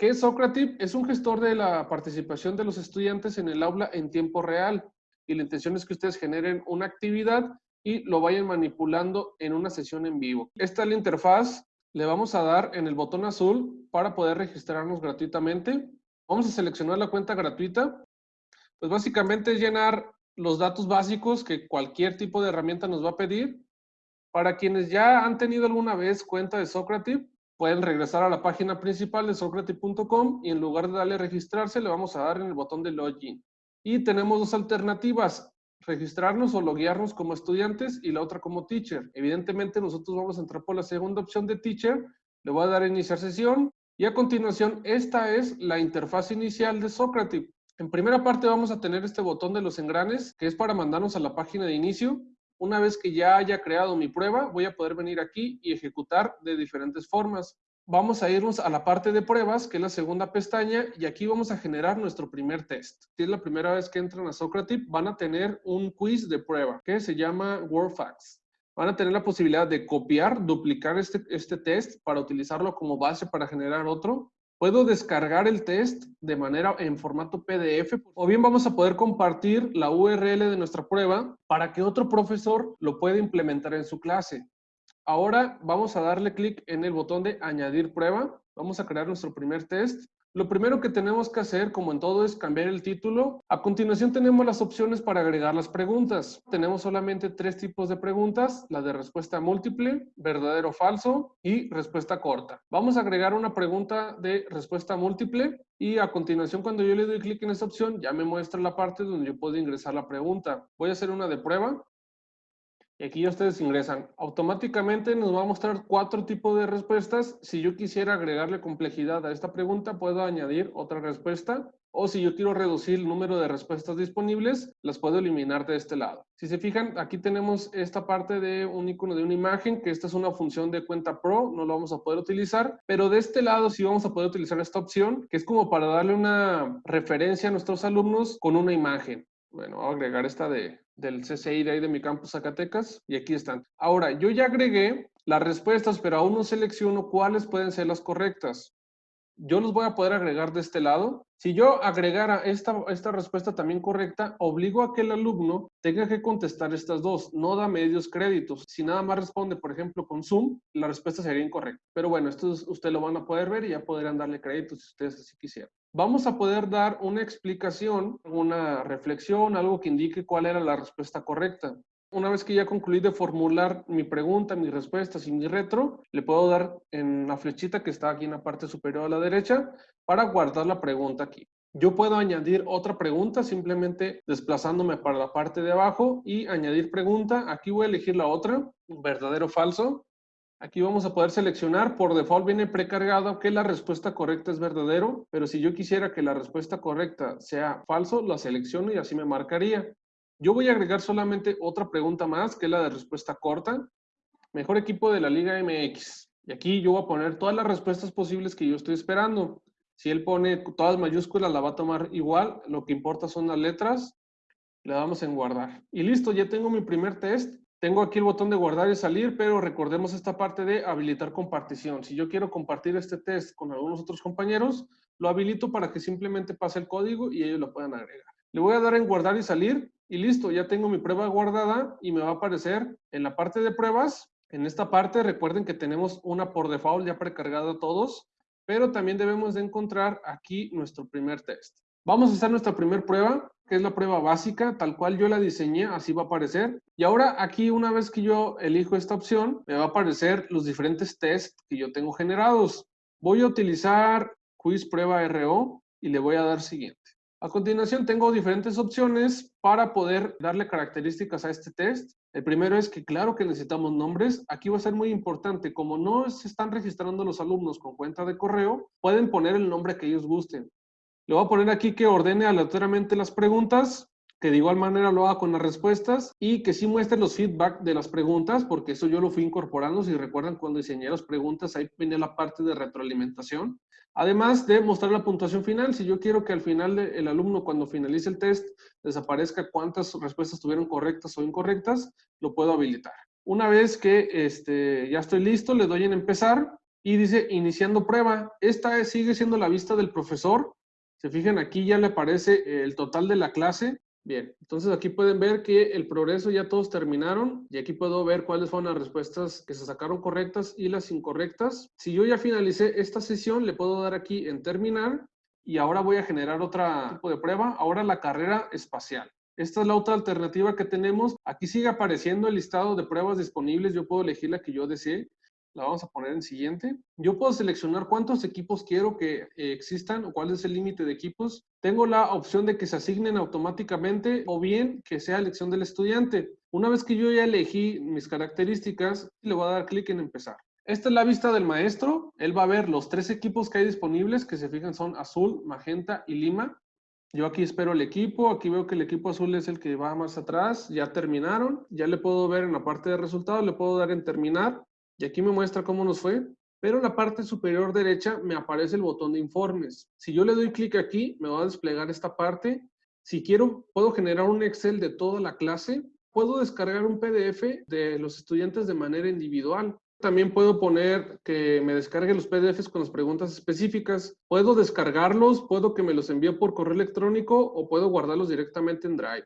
¿Qué es Socrative? Es un gestor de la participación de los estudiantes en el aula en tiempo real. Y la intención es que ustedes generen una actividad y lo vayan manipulando en una sesión en vivo. Esta es la interfaz. Le vamos a dar en el botón azul para poder registrarnos gratuitamente. Vamos a seleccionar la cuenta gratuita. Pues básicamente es llenar los datos básicos que cualquier tipo de herramienta nos va a pedir. Para quienes ya han tenido alguna vez cuenta de Socrative, pueden regresar a la página principal de socrative.com y en lugar de darle registrarse, le vamos a dar en el botón de login. Y tenemos dos alternativas, registrarnos o loguearnos como estudiantes y la otra como teacher. Evidentemente nosotros vamos a entrar por la segunda opción de teacher, le voy a dar a iniciar sesión y a continuación esta es la interfaz inicial de Socrative. En primera parte vamos a tener este botón de los engranes que es para mandarnos a la página de inicio una vez que ya haya creado mi prueba, voy a poder venir aquí y ejecutar de diferentes formas. Vamos a irnos a la parte de pruebas, que es la segunda pestaña, y aquí vamos a generar nuestro primer test. Si es la primera vez que entran a Socrative, van a tener un quiz de prueba que se llama WordFacts. Van a tener la posibilidad de copiar, duplicar este, este test para utilizarlo como base para generar otro Puedo descargar el test de manera en formato PDF o bien vamos a poder compartir la URL de nuestra prueba para que otro profesor lo pueda implementar en su clase. Ahora vamos a darle clic en el botón de añadir prueba. Vamos a crear nuestro primer test lo primero que tenemos que hacer, como en todo, es cambiar el título. A continuación tenemos las opciones para agregar las preguntas. Tenemos solamente tres tipos de preguntas, la de respuesta múltiple, verdadero o falso y respuesta corta. Vamos a agregar una pregunta de respuesta múltiple y a continuación cuando yo le doy clic en esta opción ya me muestra la parte donde yo puedo ingresar la pregunta. Voy a hacer una de prueba. Y aquí ya ustedes ingresan. Automáticamente nos va a mostrar cuatro tipos de respuestas. Si yo quisiera agregarle complejidad a esta pregunta, puedo añadir otra respuesta. O si yo quiero reducir el número de respuestas disponibles, las puedo eliminar de este lado. Si se fijan, aquí tenemos esta parte de un icono de una imagen, que esta es una función de cuenta pro, no lo vamos a poder utilizar. Pero de este lado sí vamos a poder utilizar esta opción, que es como para darle una referencia a nuestros alumnos con una imagen. Bueno, voy a agregar esta de, del CCI de ahí de mi campus Zacatecas y aquí están. Ahora, yo ya agregué las respuestas, pero aún no selecciono cuáles pueden ser las correctas yo los voy a poder agregar de este lado. Si yo agregara esta, esta respuesta también correcta, obligo a que el alumno tenga que contestar estas dos, no da medios créditos. Si nada más responde, por ejemplo, con Zoom, la respuesta sería incorrecta. Pero bueno, esto ustedes lo van a poder ver y ya podrán darle créditos si ustedes así quisieran. Vamos a poder dar una explicación, una reflexión, algo que indique cuál era la respuesta correcta. Una vez que ya concluí de formular mi pregunta, mis respuestas y mi retro, le puedo dar en la flechita que está aquí en la parte superior a la derecha para guardar la pregunta aquí. Yo puedo añadir otra pregunta simplemente desplazándome para la parte de abajo y añadir pregunta. Aquí voy a elegir la otra, verdadero o falso. Aquí vamos a poder seleccionar, por default viene precargado que la respuesta correcta es verdadero, pero si yo quisiera que la respuesta correcta sea falso, la selecciono y así me marcaría. Yo voy a agregar solamente otra pregunta más, que es la de respuesta corta. Mejor equipo de la Liga MX. Y aquí yo voy a poner todas las respuestas posibles que yo estoy esperando. Si él pone todas mayúsculas, la va a tomar igual. Lo que importa son las letras. Le damos en guardar. Y listo, ya tengo mi primer test. Tengo aquí el botón de guardar y salir, pero recordemos esta parte de habilitar compartición. Si yo quiero compartir este test con algunos otros compañeros, lo habilito para que simplemente pase el código y ellos lo puedan agregar. Le voy a dar en guardar y salir y listo, ya tengo mi prueba guardada y me va a aparecer en la parte de pruebas. En esta parte recuerden que tenemos una por default ya precargada a todos, pero también debemos de encontrar aquí nuestro primer test. Vamos a hacer nuestra primera prueba, que es la prueba básica, tal cual yo la diseñé, así va a aparecer. Y ahora aquí, una vez que yo elijo esta opción, me va a aparecer los diferentes tests que yo tengo generados. Voy a utilizar quiz prueba RO y le voy a dar siguiente. A continuación tengo diferentes opciones para poder darle características a este test. El primero es que claro que necesitamos nombres. Aquí va a ser muy importante, como no se están registrando los alumnos con cuenta de correo, pueden poner el nombre que ellos gusten. Le voy a poner aquí que ordene aleatoriamente las preguntas, que de igual manera lo haga con las respuestas y que sí muestre los feedback de las preguntas, porque eso yo lo fui incorporando. Si recuerdan, cuando diseñé las preguntas, ahí viene la parte de retroalimentación. Además de mostrar la puntuación final, si yo quiero que al final el alumno cuando finalice el test desaparezca cuántas respuestas tuvieron correctas o incorrectas, lo puedo habilitar. Una vez que este, ya estoy listo, le doy en empezar y dice iniciando prueba. Esta sigue siendo la vista del profesor. Se fijan aquí ya le aparece el total de la clase. Bien, entonces aquí pueden ver que el progreso ya todos terminaron y aquí puedo ver cuáles fueron las respuestas que se sacaron correctas y las incorrectas. Si yo ya finalicé esta sesión, le puedo dar aquí en terminar y ahora voy a generar otro tipo de prueba, ahora la carrera espacial. Esta es la otra alternativa que tenemos. Aquí sigue apareciendo el listado de pruebas disponibles. Yo puedo elegir la que yo desee. La vamos a poner en siguiente. Yo puedo seleccionar cuántos equipos quiero que eh, existan o cuál es el límite de equipos. Tengo la opción de que se asignen automáticamente o bien que sea elección del estudiante. Una vez que yo ya elegí mis características, le voy a dar clic en empezar. Esta es la vista del maestro. Él va a ver los tres equipos que hay disponibles, que se fijan son azul, magenta y lima. Yo aquí espero el equipo, aquí veo que el equipo azul es el que va más atrás, ya terminaron, ya le puedo ver en la parte de resultados, le puedo dar en terminar y aquí me muestra cómo nos fue, pero en la parte superior derecha me aparece el botón de informes. Si yo le doy clic aquí, me va a desplegar esta parte. Si quiero, puedo generar un Excel de toda la clase, puedo descargar un PDF de los estudiantes de manera individual. También puedo poner que me descargue los PDFs con las preguntas específicas. Puedo descargarlos, puedo que me los envíe por correo electrónico o puedo guardarlos directamente en Drive.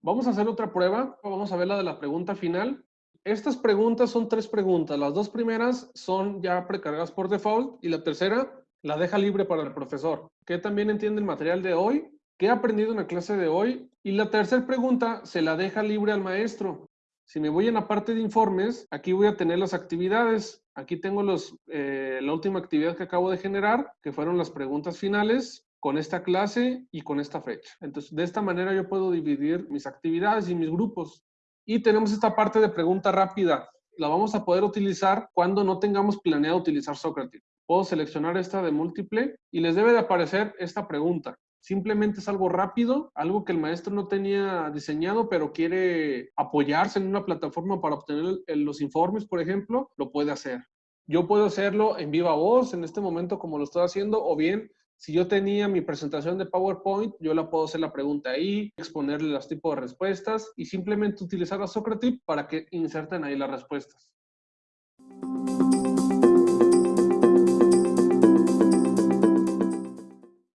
Vamos a hacer otra prueba. Vamos a ver la de la pregunta final. Estas preguntas son tres preguntas. Las dos primeras son ya precargadas por default y la tercera la deja libre para el profesor, que también entiende el material de hoy, qué ha aprendido en la clase de hoy. Y la tercera pregunta se la deja libre al maestro. Si me voy en la parte de informes, aquí voy a tener las actividades. Aquí tengo los, eh, la última actividad que acabo de generar, que fueron las preguntas finales con esta clase y con esta fecha. Entonces, de esta manera yo puedo dividir mis actividades y mis grupos. Y tenemos esta parte de pregunta rápida. La vamos a poder utilizar cuando no tengamos planeado utilizar Socrates. Puedo seleccionar esta de múltiple y les debe de aparecer esta pregunta. Simplemente es algo rápido, algo que el maestro no tenía diseñado, pero quiere apoyarse en una plataforma para obtener los informes, por ejemplo, lo puede hacer. Yo puedo hacerlo en viva voz en este momento como lo estoy haciendo, o bien si yo tenía mi presentación de PowerPoint, yo la puedo hacer la pregunta ahí, exponerle los tipos de respuestas y simplemente utilizar a Socrative para que inserten ahí las respuestas.